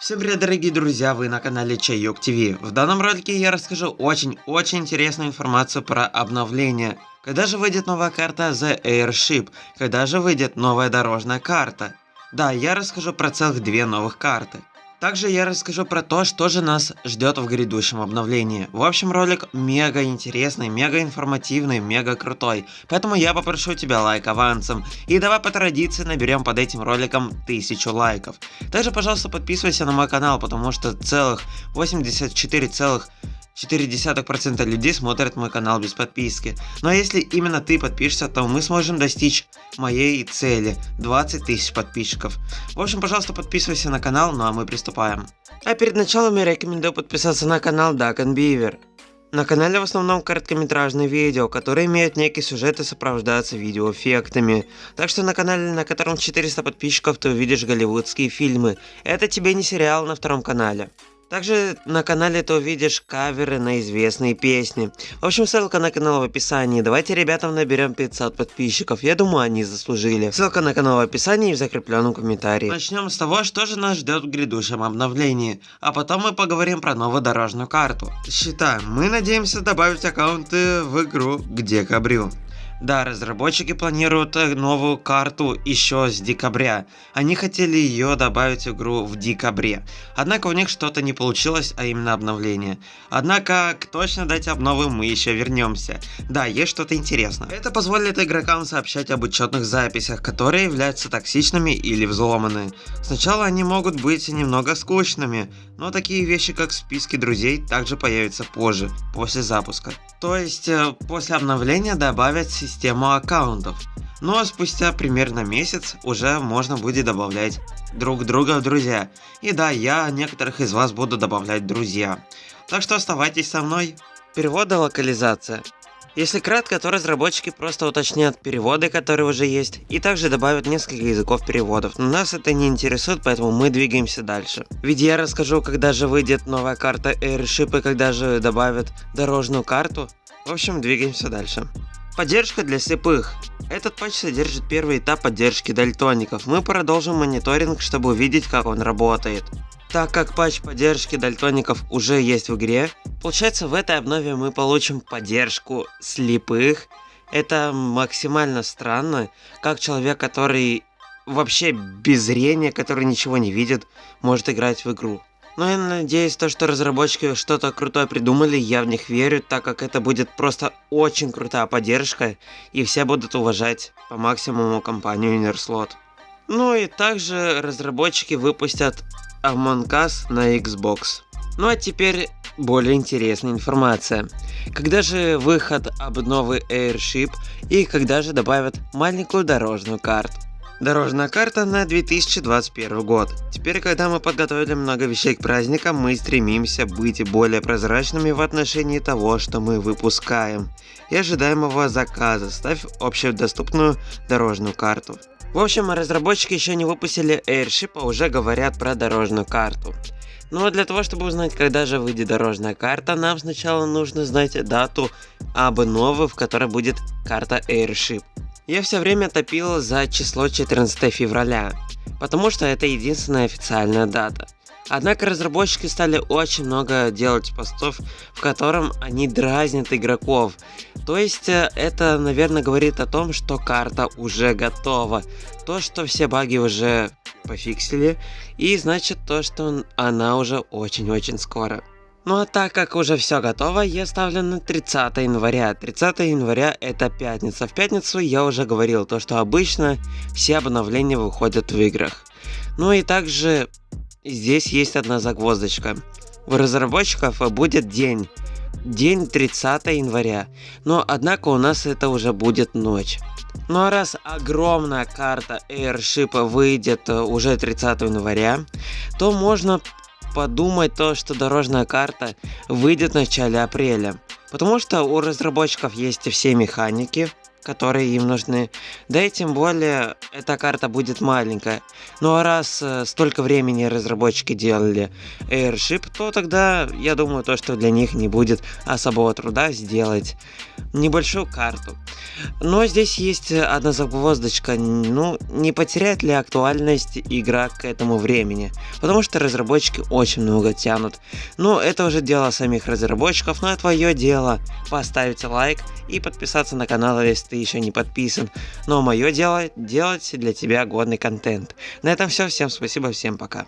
Всем привет, дорогие друзья, вы на канале Чайок ТВ. В данном ролике я расскажу очень-очень интересную информацию про обновление. Когда же выйдет новая карта The Airship? Когда же выйдет новая дорожная карта? Да, я расскажу про целых две новых карты. Также я расскажу про то, что же нас ждет в грядущем обновлении. В общем, ролик мега интересный, мега информативный, мега крутой. Поэтому я попрошу тебя лайк авансом. И давай по традиции наберем под этим роликом 1000 лайков. Также, пожалуйста, подписывайся на мой канал, потому что целых 84 целых 0,4% людей смотрят мой канал без подписки. Но если именно ты подпишешься, то мы сможем достичь моей цели 20 тысяч подписчиков. В общем, пожалуйста, подписывайся на канал, ну а мы приступаем. А перед началом я рекомендую подписаться на канал Duck Beaver. На канале в основном короткометражные видео, которые имеют некий сюжет и сопровождаются видеоэффектами. Так что на канале, на котором 400 подписчиков, ты увидишь голливудские фильмы. Это тебе не сериал на втором канале. Также на канале ты увидишь каверы на известные песни. В общем, ссылка на канал в описании. Давайте ребятам наберем 500 подписчиков. Я думаю, они заслужили. Ссылка на канал в описании и в закрепленном комментарии. Начнем с того, что же нас ждет в грядущем обновлении. А потом мы поговорим про новую дорожную карту. Считаем, мы надеемся добавить аккаунты в игру к декабрю. Да, разработчики планируют э, новую карту еще с декабря. Они хотели ее добавить в игру в декабре. Однако у них что-то не получилось, а именно обновление. Однако к точно дать обновы мы еще вернемся. Да, есть что-то интересное. Это позволит игрокам сообщать об учетных записях, которые являются токсичными или взломаны. Сначала они могут быть немного скучными, но такие вещи как списки друзей также появятся позже, после запуска. То есть э, после обновления добавят систему аккаунтов. Ну а спустя примерно месяц уже можно будет добавлять друг друга в друзья. И да, я некоторых из вас буду добавлять друзья. Так что оставайтесь со мной. Перевод и локализация. Если кратко, то разработчики просто уточнят переводы, которые уже есть, и также добавят несколько языков переводов. Но нас это не интересует, поэтому мы двигаемся дальше. Ведь я расскажу, когда же выйдет новая карта Airship и когда же добавят дорожную карту. В общем, двигаемся дальше. Поддержка для слепых. Этот патч содержит первый этап поддержки дальтоников. Мы продолжим мониторинг, чтобы увидеть, как он работает. Так как патч поддержки дальтоников уже есть в игре, получается в этой обнове мы получим поддержку слепых. Это максимально странно, как человек, который вообще без зрения, который ничего не видит, может играть в игру. Но я надеюсь, то, что разработчики что-то крутое придумали, я в них верю, так как это будет просто очень крутая поддержка, и все будут уважать по максимуму компанию Innerslot. Ну и также разработчики выпустят Among Us на Xbox. Ну а теперь более интересная информация. Когда же выход обновы Airship и когда же добавят маленькую дорожную карту? Дорожная карта на 2021 год. Теперь, когда мы подготовили много вещей к праздникам, мы стремимся быть более прозрачными в отношении того, что мы выпускаем. И ожидаемого заказа. Ставь общедоступную дорожную карту. В общем, разработчики еще не выпустили Airship, а уже говорят про дорожную карту. Ну а для того, чтобы узнать, когда же выйдет дорожная карта, нам сначала нужно знать дату обновы, в которой будет карта Airship. Я все время топил за число 14 февраля, потому что это единственная официальная дата. Однако разработчики стали очень много делать постов, в котором они дразнят игроков. То есть э, это, наверное, говорит о том, что карта уже готова. То, что все баги уже пофиксили, и значит то, что она уже очень-очень скоро. Ну а так как уже все готово, я ставлю на 30 января. 30 января это пятница. В пятницу я уже говорил то, что обычно все обновления выходят в играх. Ну и также здесь есть одна загвоздочка. У разработчиков будет день. День 30 января. Но однако у нас это уже будет ночь. Ну а раз огромная карта Airship выйдет э, уже 30 января, то можно подумать то, что дорожная карта выйдет в начале апреля. Потому что у разработчиков есть все механики, которые им нужны. Да и тем более, эта карта будет маленькая. Ну а раз э, столько времени разработчики делали Airship, то тогда, я думаю, то, что для них не будет особого труда сделать небольшую карту. Но здесь есть одна загвоздочка, ну, не потеряет ли актуальность игра к этому времени, потому что разработчики очень много тянут. Ну, это уже дело самих разработчиков, но твое дело поставить лайк и подписаться на канал, если ты еще не подписан. Но мое дело делать для тебя годный контент. На этом все, всем спасибо, всем пока.